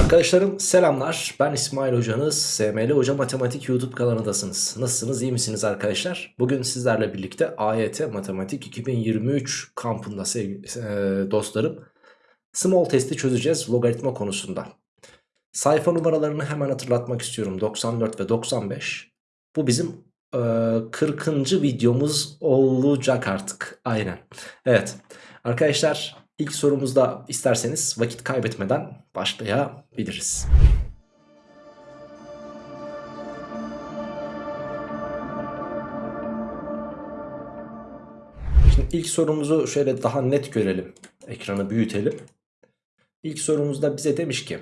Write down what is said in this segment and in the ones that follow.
Arkadaşlarım selamlar. Ben İsmail Hocanız. SML Hoca Matematik YouTube kanalındasınız. Nasılsınız? iyi misiniz arkadaşlar? Bugün sizlerle birlikte AYT Matematik 2023 kampında sevgili e, dostlarım small testi çözeceğiz logaritma konusunda. Sayfa numaralarını hemen hatırlatmak istiyorum. 94 ve 95. Bu bizim e, 40. videomuz olacak artık. Aynen. Evet. Arkadaşlar İlk sorumuzda isterseniz vakit kaybetmeden başlayabiliriz. Şimdi ilk sorumuzu şöyle daha net görelim. Ekranı büyütelim. İlk sorumuzda bize demiş ki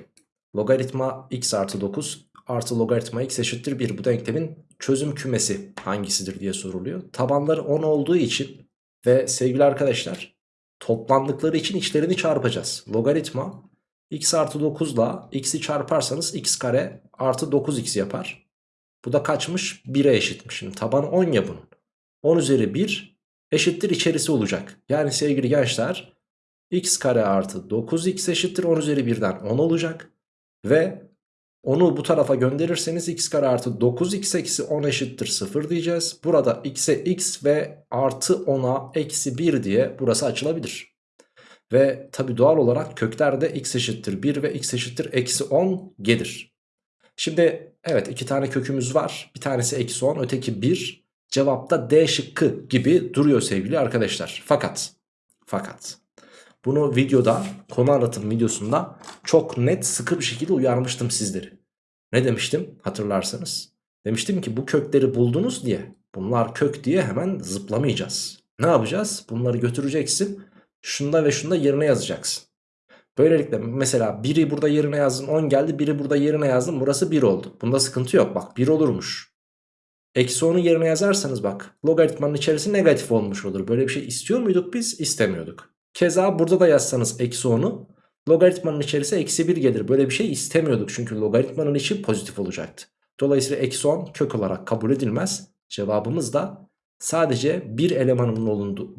logaritma x artı 9 artı logaritma x eşittir 1. Bu denklemin çözüm kümesi hangisidir diye soruluyor. Tabanları 10 olduğu için ve sevgili arkadaşlar toplandıkları için içlerini çarpacağız. Logaritma x artı 9 ile x'i çarparsanız x kare artı 9x yapar. Bu da kaçmış? 1'e eşitmiş. Şimdi tabanı 10 ya bunun. 10 üzeri 1 eşittir içerisi olacak. Yani sevgili gençler x kare artı 9x eşittir 10 üzeri 1'den 10 olacak. Ve onu bu tarafa gönderirseniz x kare artı 9x eksi 10 eşittir 0 diyeceğiz. Burada x'e x ve artı 10'a eksi 1 diye burası açılabilir. Ve tabi doğal olarak köklerde x eşittir 1 ve x eşittir eksi 10 gelir. Şimdi evet iki tane kökümüz var. Bir tanesi eksi 10 öteki 1. Cevapta D şıkkı gibi duruyor sevgili arkadaşlar. Fakat fakat bunu videoda konu anlatım videosunda çok net sıkı bir şekilde uyarmıştım sizleri. Ne demiştim hatırlarsanız? Demiştim ki bu kökleri buldunuz diye bunlar kök diye hemen zıplamayacağız. Ne yapacağız? Bunları götüreceksin. Şunda ve şunda yerine yazacaksın. Böylelikle mesela biri burada yerine yazdın 10 geldi biri burada yerine yazdın burası 1 oldu. Bunda sıkıntı yok bak 1 olurmuş. Eksi 10'u yerine yazarsanız bak logaritmanın içerisi negatif olmuş olur. Böyle bir şey istiyor muyduk biz? istemiyorduk. Keza burada da yazsanız eksi 10'u logaritmanın içerisi eksi 1 gelir. Böyle bir şey istemiyorduk çünkü logaritmanın içi pozitif olacaktı. Dolayısıyla eksi 10 kök olarak kabul edilmez. Cevabımız da sadece bir elemanın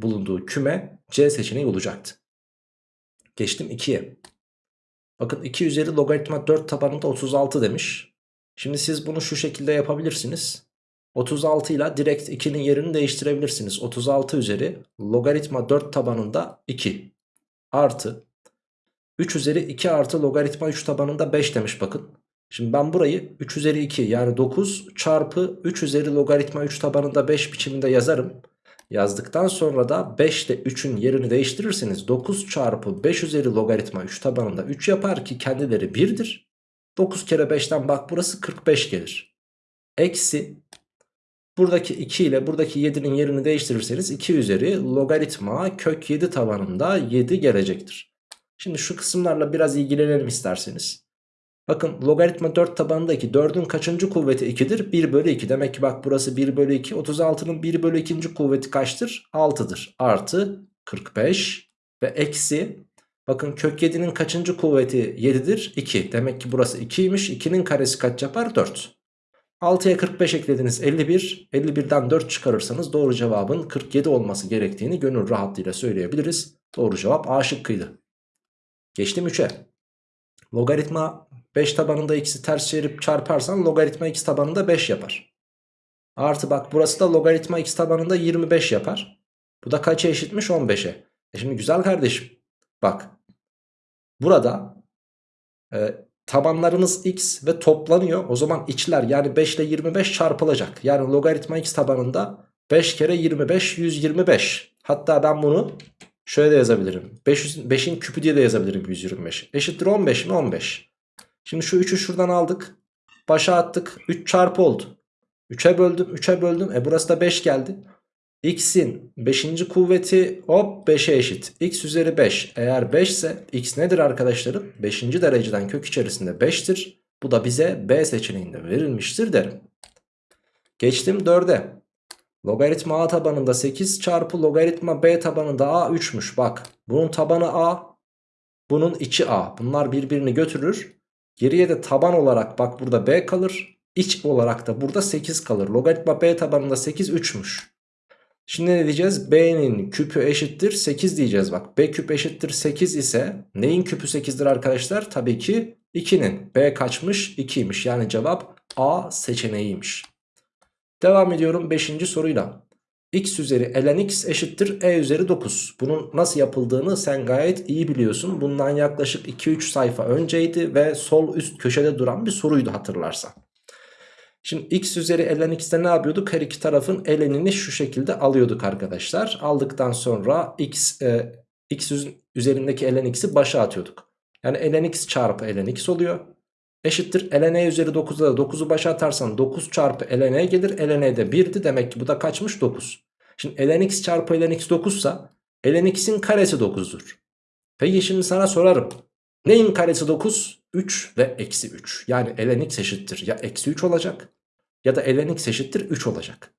bulunduğu, küme C seçeneği olacaktı. Geçtim 2'ye. Bakın 2 üzeri logaritma 4 tabanında 36 demiş. Şimdi siz bunu şu şekilde yapabilirsiniz. 36 ile direkt 2'nin yerini değiştirebilirsiniz. 36 üzeri logaritma 4 tabanında 2 artı 3 üzeri 2 artı logaritma 3 tabanında 5 demiş bakın. Şimdi ben burayı 3 üzeri 2 yani 9 çarpı 3 üzeri logaritma 3 tabanında 5 biçiminde yazarım. Yazdıktan sonra da 5 ile 3'ün yerini değiştirirseniz 9 çarpı 5 üzeri logaritma 3 tabanında 3 yapar ki kendileri 1'dir. 9 kere 5'ten bak burası 45 gelir. Eksi Buradaki 2 ile buradaki 7'nin yerini değiştirirseniz 2 üzeri logaritma kök 7 tabanında 7 gelecektir. Şimdi şu kısımlarla biraz ilgilenelim isterseniz. Bakın logaritma 4 tabanındaki 4'ün kaçıncı kuvveti 2'dir? 1 bölü 2. Demek ki bak burası 1 bölü 2. 36'nın 1 bölü 2. kuvveti kaçtır? 6'dır. Artı 45 ve eksi. Bakın kök 7'nin kaçıncı kuvveti 7'dir? 2. Demek ki burası 2'ymiş. 2'nin karesi kaç yapar? 4. 6'ya 45 eklediniz 51. 51'den 4 çıkarırsanız doğru cevabın 47 olması gerektiğini gönül rahatlığıyla söyleyebiliriz. Doğru cevap A şıkkıydı. Geçtim 3'e. Logaritma 5 tabanında x'i ters çevirip çarparsan logaritma x tabanında 5 yapar. Artı bak burası da logaritma x tabanında 25 yapar. Bu da kaça eşitmiş 15'e. E şimdi güzel kardeşim bak burada e, tabanlarımız x ve toplanıyor. O zaman içler yani 5 ile 25 çarpılacak. Yani logaritma x tabanında 5 kere 25 125. Hatta ben bunu şöyle de yazabilirim. 5'in küpü diye de yazabilirim 125. Eşittir 15 mi 15. Şimdi şu 3'ü şuradan aldık. Başa attık. 3 çarpı oldu. 3'e böldüm 3'e böldüm. E burası da 5 geldi. X'in 5. kuvveti hop 5'e eşit. X üzeri 5 eğer 5 ise X nedir arkadaşlarım? 5. dereceden kök içerisinde 5'tir. Bu da bize B seçeneğinde verilmiştir derim. Geçtim 4'e. Logaritma A tabanında 8 çarpı logaritma B tabanında A 3'müş. Bak bunun tabanı A. Bunun içi A. Bunlar birbirini götürür. Geriye de taban olarak bak burada B kalır. İç olarak da burada 8 kalır. Logaritma B tabanında 8 3'müş. Şimdi ne diyeceğiz? B'nin küpü eşittir 8 diyeceğiz bak. B küp eşittir 8 ise neyin küpü 8'dir arkadaşlar? Tabii ki 2'nin. B kaçmış? 2'ymiş. Yani cevap A seçeneğiymiş. Devam ediyorum 5. soruyla. x üzeri ln x eşittir e üzeri 9. Bunun nasıl yapıldığını sen gayet iyi biliyorsun. Bundan yaklaşık 2-3 sayfa önceydi ve sol üst köşede duran bir soruydu hatırlarsan. Şimdi x üzeri ln x'te ne yapıyorduk? Her iki tarafın ln'ini şu şekilde alıyorduk arkadaşlar. Aldıktan sonra x, e, x üzerindeki ln x'i başa atıyorduk. Yani ln x çarpı ln x oluyor. Eşittir ln üzeri 9'da da 9'u başa atarsan 9 çarpı ln gelir. ln de 1'di demek ki bu da kaçmış 9. Şimdi ln x çarpı ln x 9 ise ln x'in karesi 9'dur. Peki şimdi sana sorarım. Neyin karesi 9? 3 ve eksi 3. Yani ln x eşittir ya eksi 3 olacak ya da ln x eşittir 3 olacak.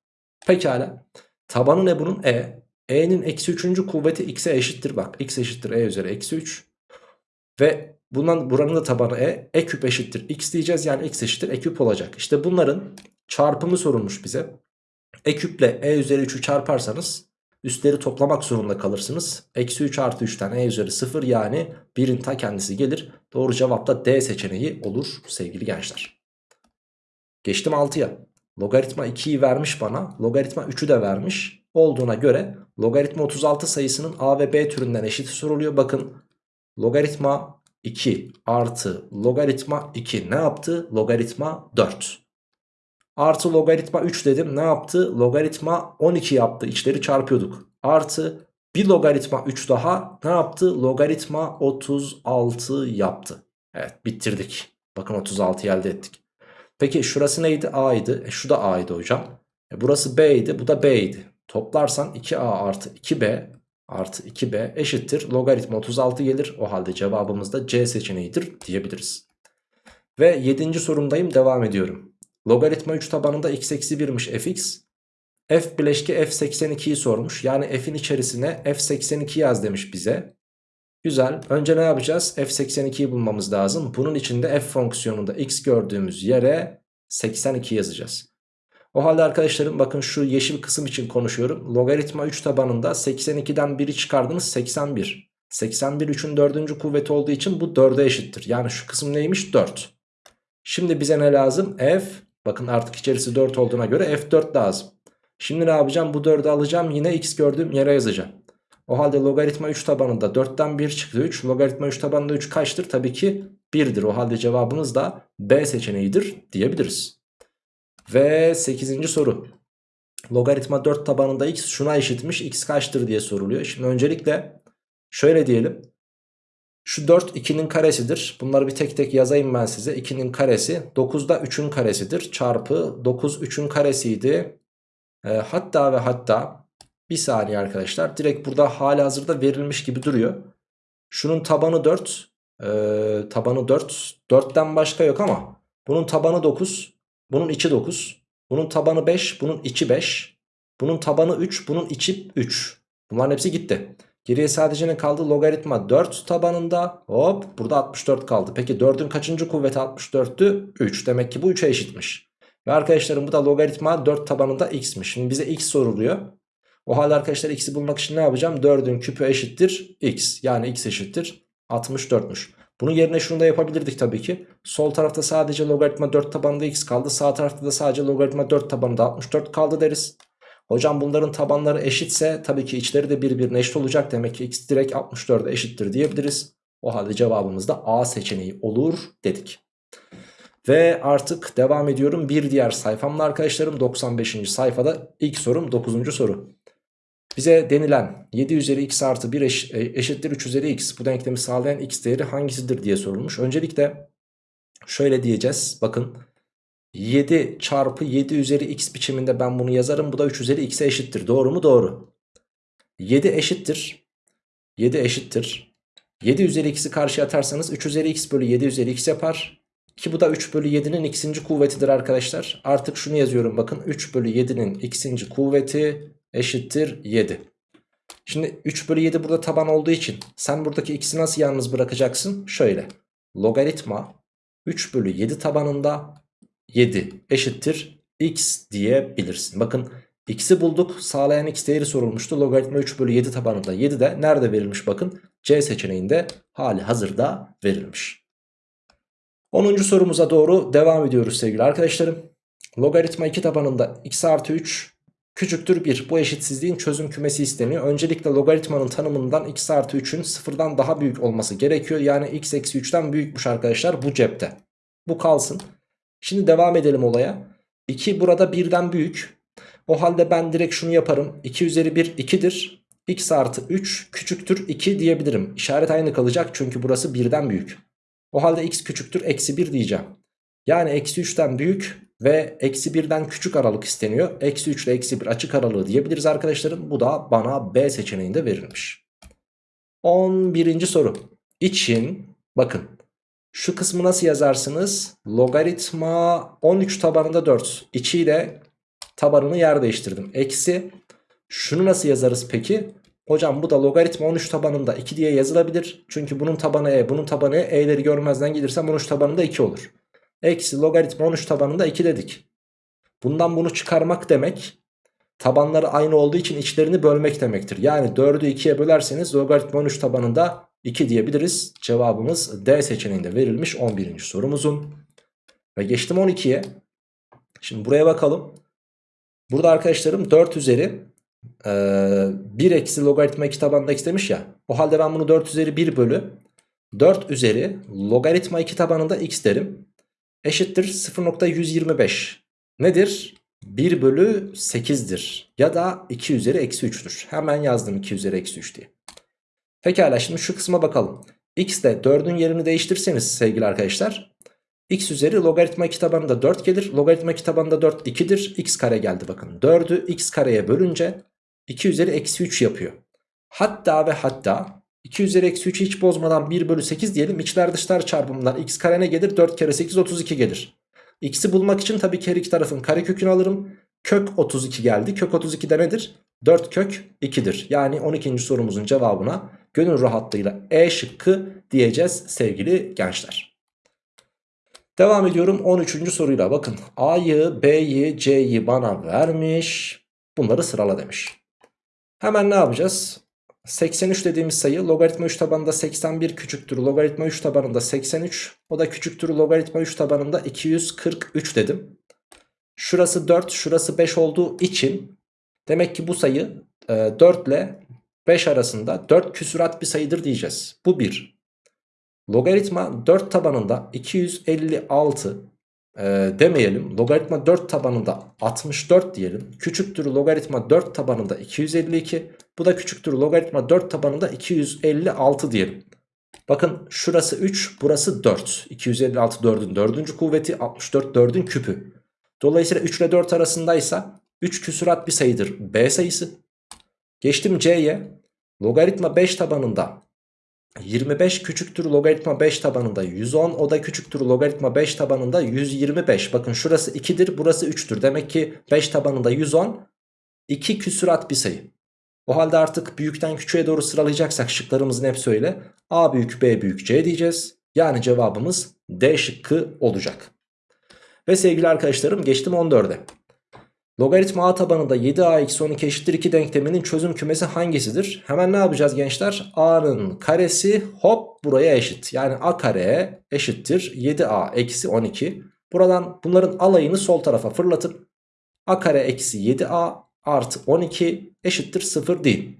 Pekala. Tabanı ne bunun? E. E'nin eksi 3. kuvveti x'e eşittir. Bak x eşittir e üzeri eksi 3. Ve bundan buranın da tabanı e. E küp eşittir x diyeceğiz. Yani x eşittir e küp olacak. İşte bunların çarpımı sorulmuş bize. E küple e üzeri 3'ü çarparsanız üstleri toplamak zorunda kalırsınız. Eksi 3 artı 3'ten e üzeri 0 yani 1'in ta kendisi gelir. Doğru cevap da D seçeneği olur sevgili gençler. Geçtim 6'ya. Logaritma 2'yi vermiş bana. Logaritma 3'ü de vermiş. Olduğuna göre logaritma 36 sayısının A ve B türünden eşiti soruluyor. Bakın logaritma 2 artı logaritma 2 ne yaptı? Logaritma 4. Artı logaritma 3 dedim ne yaptı? Logaritma 12 yaptı. İçleri çarpıyorduk. Artı bir logaritma 3 daha ne yaptı? Logaritma 36 yaptı. Evet bitirdik. Bakın 36 elde ettik. Peki şurası neydi? A'ydı. E şu da A'ydı hocam. E burası B'ydi. Bu da B'ydi. Toplarsan 2A artı 2B artı 2B eşittir. Logaritma 36 gelir. O halde cevabımız da C seçeneğidir diyebiliriz. Ve 7. sorumdayım. Devam ediyorum. Logaritma 3 tabanında x eksi 1'miş fx. F bileşki f82'yi sormuş. Yani f'in içerisine f82 yaz demiş bize. Güzel. Önce ne yapacağız? f82'yi bulmamız lazım. Bunun için de f fonksiyonunda x gördüğümüz yere 82 yazacağız. O halde arkadaşlarım bakın şu yeşil kısım için konuşuyorum. Logaritma 3 tabanında 82'den 1'i çıkardınız 81. 81 3'ün 4. kuvveti olduğu için bu 4'e eşittir. Yani şu kısım neymiş? 4. Şimdi bize ne lazım? F bakın artık içerisi 4 olduğuna göre F4 lazım. Şimdi ne yapacağım? Bu 4'ü alacağım yine x gördüğüm yere yazacağım. O halde logaritma 3 tabanında 4'ten 1 çıktı 3. Logaritma 3 tabanında 3 kaçtır? Tabii ki 1'dir. O halde cevabımız da B seçeneğidir diyebiliriz. Ve 8. soru. Logaritma 4 tabanında x şuna eşitmiş. x kaçtır diye soruluyor. Şimdi öncelikle şöyle diyelim. Şu 4 2'nin karesidir. Bunları bir tek tek yazayım ben size. 2'nin karesi 9 da 3'ün karesidir. Çarpı 9 3'ün karesiydi. E, hatta ve hatta bir saniye arkadaşlar. Direkt burada hali hazırda verilmiş gibi duruyor. Şunun tabanı 4. E, tabanı 4. 4'ten başka yok ama. Bunun tabanı 9. Bunun içi 9. Bunun tabanı 5. Bunun içi 5. Bunun tabanı 3. Bunun içi 3. Bunların hepsi gitti. Geriye sadece ne kaldı? Logaritma 4 tabanında. Hop burada 64 kaldı. Peki 4'ün kaçıncı kuvveti 64'tü? 3. Demek ki bu 3'e eşitmiş. Ve arkadaşlarım bu da logaritma 4 tabanında x'miş. Şimdi bize x soruluyor. O halde arkadaşlar x'i bulmak için ne yapacağım? 4'ün küpü eşittir x. Yani x eşittir 64'müş. Bunun yerine şunu da yapabilirdik tabii ki. Sol tarafta sadece logaritma 4 tabanında x kaldı. Sağ tarafta da sadece logaritma 4 tabanında 64 kaldı deriz. Hocam bunların tabanları eşitse tabii ki içleri de birbirine eşit olacak. Demek ki x direkt 64'e eşittir diyebiliriz. O halde cevabımız da A seçeneği olur dedik. Ve artık devam ediyorum bir diğer sayfamla arkadaşlarım 95. sayfada ilk sorum 9. soru. Bize denilen 7 üzeri x artı 1 eş, e, eşittir 3 üzeri x bu denklemi sağlayan x değeri hangisidir diye sorulmuş. Öncelikle şöyle diyeceğiz bakın 7 çarpı 7 üzeri x biçiminde ben bunu yazarım bu da 3 üzeri x'e eşittir doğru mu doğru. 7 eşittir 7 eşittir 7 üzeri x'i karşıya atarsanız 3 üzeri x bölü 7 üzeri x yapar. Ki bu da 3 bölü 7'nin x'inci kuvvetidir arkadaşlar. Artık şunu yazıyorum bakın 3 bölü 7'nin x'inci kuvveti eşittir 7. Şimdi 3 bölü 7 burada taban olduğu için sen buradaki x'i nasıl yalnız bırakacaksın? Şöyle logaritma 3 bölü 7 tabanında 7 eşittir x diyebilirsin. Bakın X'i bulduk. Sağlayan X değeri sorulmuştu. Logaritma 3 bölü 7 tabanında 7 de nerede verilmiş bakın. C seçeneğinde hali hazırda verilmiş. 10. sorumuza doğru devam ediyoruz sevgili arkadaşlarım. Logaritma 2 tabanında x artı 3 küçüktür 1. Bu eşitsizliğin çözüm kümesi isteniyor. Öncelikle logaritmanın tanımından x artı 3'ün sıfırdan daha büyük olması gerekiyor. Yani x eksi 3'ten büyükmüş arkadaşlar bu cepte. Bu kalsın. Şimdi devam edelim olaya. 2 burada 1'den büyük. O halde ben direkt şunu yaparım. 2 üzeri 1 2'dir. x artı 3 küçüktür 2 diyebilirim. İşaret aynı kalacak çünkü burası 1'den büyük. O halde x küçüktür eksi 1 diyeceğim. Yani eksi 3'ten büyük ve eksi 1'den küçük aralık isteniyor. Eksi 3 ile eksi 1 açık aralığı diyebiliriz arkadaşlarım. Bu da bana B seçeneğinde verilmiş. 11. soru için bakın şu kısmı nasıl yazarsınız? Logaritma 13 tabanında 4 içiyle tabanını yer değiştirdim. Eksi şunu nasıl yazarız peki? Hocam bu da logaritma 13 tabanında 2 diye yazılabilir. Çünkü bunun tabanı e, bunun tabanı e. E'leri görmezden gelirsem 13 tabanında 2 olur. Eksi logaritma 13 tabanında 2 dedik. Bundan bunu çıkarmak demek tabanları aynı olduğu için içlerini bölmek demektir. Yani 4'ü 2'ye bölerseniz logaritma 13 tabanında 2 diyebiliriz. Cevabımız D seçeneğinde verilmiş 11. sorumuzun. Ve geçtim 12'ye. Şimdi buraya bakalım. Burada arkadaşlarım 4 üzeri e, 1 eksi logaritma 2 tabanında x demiş ya. O halde ben bunu 4 üzeri 1 bölü 4 üzeri logaritma 2 tabanında x derim. Eşittir 0.125. Nedir? 1 bölü 8'dir. Ya da 2 üzeri eksi 3'tür. Hemen yazdım 2 üzeri eksi 3 diye. Pekala şimdi şu kısma bakalım. X de 4'ün yerini değiştirseniz sevgili arkadaşlar. X üzeri logaritma 2 tabanında 4 gelir. Logaritma 2 tabanında 4 2'dir. X kare geldi bakın. 4'ü x kareye bölünce 2 üzeri eksi 3 yapıyor. Hatta ve hatta 2 üzeri eksi 3'ü hiç bozmadan 1 bölü 8 diyelim. İçler dışlar çarpımından x kare ne gelir? 4 kere 8 32 gelir. X'i bulmak için tabii ki her iki tarafın karekökünü alırım. Kök 32 geldi. Kök 32 de nedir? 4 kök 2'dir. Yani 12. sorumuzun cevabına gönül rahatlığıyla E şıkkı diyeceğiz sevgili gençler. Devam ediyorum 13. soruyla bakın A'yı B'yi C'yi bana vermiş bunları sırala demiş. Hemen ne yapacağız? 83 dediğimiz sayı logaritma 3 tabanında 81 küçüktür. Logaritma 3 tabanında 83. O da küçüktür logaritma 3 tabanında 243 dedim. Şurası 4 şurası 5 olduğu için demek ki bu sayı e, 4 ile 5 arasında 4 küsurat bir sayıdır diyeceğiz. Bu 1. Logaritma 4 tabanında 256 e, demeyelim. Logaritma 4 tabanında 64 diyelim. Küçüktür logaritma 4 tabanında 252. Bu da küçüktür logaritma 4 tabanında 256 diyelim. Bakın şurası 3 burası 4. 256 4'ün 4. kuvveti 64 4'ün küpü. Dolayısıyla 3 ile 4 arasındaysa 3 küsurat bir sayıdır B sayısı. Geçtim C'ye. Logaritma 5 tabanında 25 küçüktür logaritma 5 tabanında 110 o da küçüktür logaritma 5 tabanında 125 bakın şurası 2'dir burası 3'tür demek ki 5 tabanında 110 2 küsurat bir sayı. O halde artık büyükten küçüğe doğru sıralayacaksak şıklarımızın hepsi öyle A büyük B büyük C diyeceğiz. Yani cevabımız D şıkkı olacak. Ve sevgili arkadaşlarım geçtim 14'e Logaritma a tabanında 7a-12 eşittir 2 denkleminin çözüm kümesi hangisidir? Hemen ne yapacağız gençler? a'nın karesi hop buraya eşit. Yani a kare eşittir 7a eksi 12. Buradan bunların alayını sol tarafa fırlatıp a kare eksi 7a artı 12 eşittir 0 değil.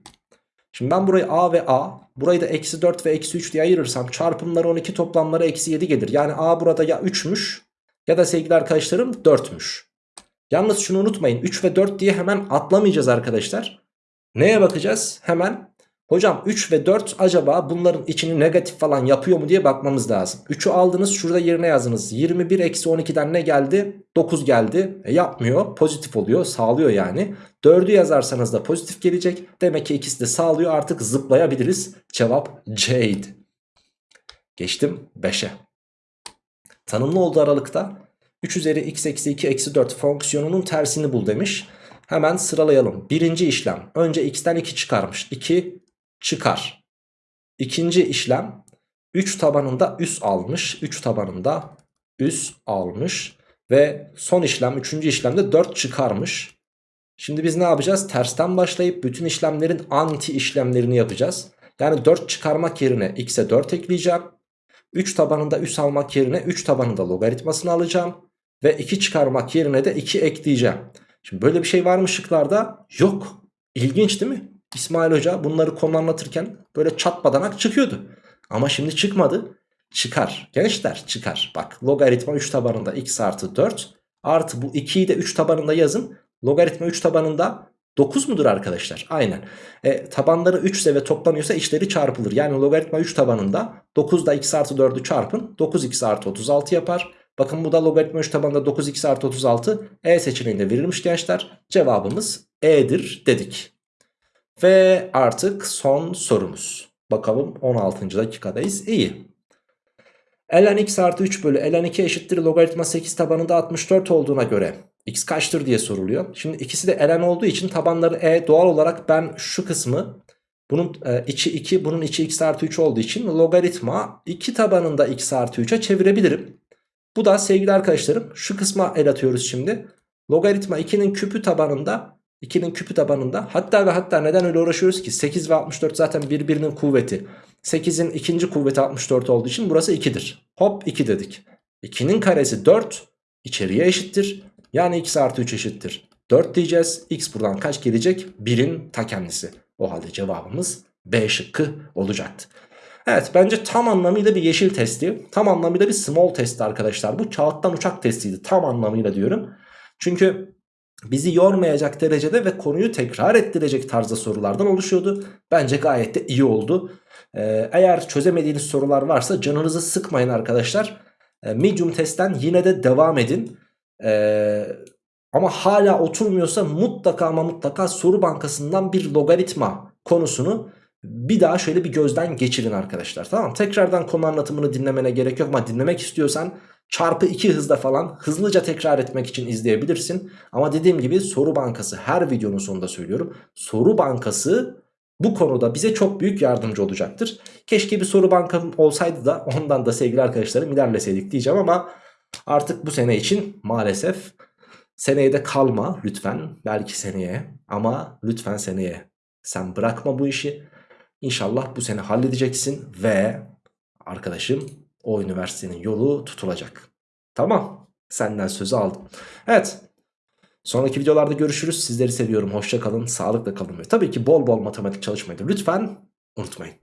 Şimdi ben burayı a ve a burayı da eksi 4 ve eksi 3 diye ayırırsam çarpımları 12 toplamları eksi 7 gelir. Yani a burada ya 3'müş ya da sevgili arkadaşlarım 4'müş. Yalnız şunu unutmayın 3 ve 4 diye hemen atlamayacağız arkadaşlar. Neye bakacağız? Hemen hocam 3 ve 4 acaba bunların içini negatif falan yapıyor mu diye bakmamız lazım. 3'ü aldınız şurada yerine yazdınız. 21 eksi 12'den ne geldi? 9 geldi. E yapmıyor pozitif oluyor sağlıyor yani. 4'ü yazarsanız da pozitif gelecek. Demek ki ikisi de sağlıyor artık zıplayabiliriz. Cevap C'ydi. Geçtim 5'e. Tanımlı olduğu aralıkta 3 üzeri x eksi 2 eksi 4 fonksiyonunun tersini bul demiş. Hemen sıralayalım. Birinci işlem. Önce x'ten 2 çıkarmış. 2 çıkar. İkinci işlem. 3 tabanında üs almış. 3 tabanında üs almış. Ve son işlem. Üçüncü işlemde 4 çıkarmış. Şimdi biz ne yapacağız? Tersten başlayıp bütün işlemlerin anti işlemlerini yapacağız. Yani 4 çıkarmak yerine x'e 4 ekleyeceğim. 3 tabanında üs almak yerine 3 tabanında logaritmasını alacağım. Ve 2 çıkarmak yerine de 2 ekleyeceğim. Şimdi böyle bir şey var mı şıklarda? Yok. İlginç değil mi? İsmail Hoca bunları konu anlatırken böyle çatmadan çıkıyordu. Ama şimdi çıkmadı. Çıkar. Gençler çıkar. Bak logaritma 3 tabanında x artı 4 artı bu 2'yi de 3 tabanında yazın. Logaritma 3 tabanında 9 mudur arkadaşlar? Aynen. E, tabanları 3 ise ve toplanıyorsa içleri çarpılır. Yani logaritma 3 tabanında 9 da x artı 4'ü çarpın. 9x artı 36 yapar. Bakın bu da logaritma 3 tabanında 9x artı 36. E seçeneğinde verilmiş gençler. Cevabımız E'dir dedik. Ve artık son sorumuz. Bakalım 16. dakikadayız. İyi. ln x artı 3 bölü ln 2 eşittir logaritma 8 tabanında 64 olduğuna göre x kaçtır diye soruluyor. Şimdi ikisi de ln olduğu için tabanları e doğal olarak ben şu kısmı bunun e, içi 2 bunun içi x artı 3 olduğu için logaritma 2 tabanında x artı 3'e çevirebilirim. Bu da sevgili arkadaşlarım şu kısma el atıyoruz şimdi. Logaritma 2'nin küpü tabanında 2'nin küpü tabanında hatta ve hatta neden öyle uğraşıyoruz ki 8 ve 64 zaten birbirinin kuvveti. 8'in ikinci kuvveti 64 olduğu için burası 2'dir. Hop 2 dedik. 2'nin karesi 4 içeriye eşittir. Yani x artı 3 eşittir. 4 diyeceğiz. X buradan kaç gelecek? 1'in ta kendisi. O halde cevabımız B şıkkı olacaktı. Evet bence tam anlamıyla bir yeşil testi. Tam anlamıyla bir small testi arkadaşlar. Bu kağıttan uçak testiydi tam anlamıyla diyorum. Çünkü bizi yormayacak derecede ve konuyu tekrar ettirecek tarzda sorulardan oluşuyordu. Bence gayet de iyi oldu. Ee, eğer çözemediğiniz sorular varsa canınızı sıkmayın arkadaşlar. Ee, medium testten yine de devam edin. Ee, ama hala oturmuyorsa mutlaka ama mutlaka soru bankasından bir logaritma konusunu bir daha şöyle bir gözden geçirin arkadaşlar. Tamam tekrardan konu anlatımını dinlemene gerek yok ama dinlemek istiyorsan çarpı 2 hızda falan hızlıca tekrar etmek için izleyebilirsin. Ama dediğim gibi soru bankası her videonun sonunda söylüyorum. Soru bankası bu konuda bize çok büyük yardımcı olacaktır. Keşke bir soru bankam olsaydı da ondan da sevgili arkadaşlarım ilerleseydik diyeceğim ama artık bu sene için maalesef seneye de kalma lütfen. Belki seneye ama lütfen seneye. Sen bırakma bu işi. İnşallah bu sene halledeceksin ve arkadaşım o üniversitenin yolu tutulacak. Tamam senden sözü aldım. Evet sonraki videolarda görüşürüz. Sizleri seviyorum. Hoşça kalın, sağlıkla kalın ve tabii ki bol bol matematik çalışmayı da lütfen unutmayın.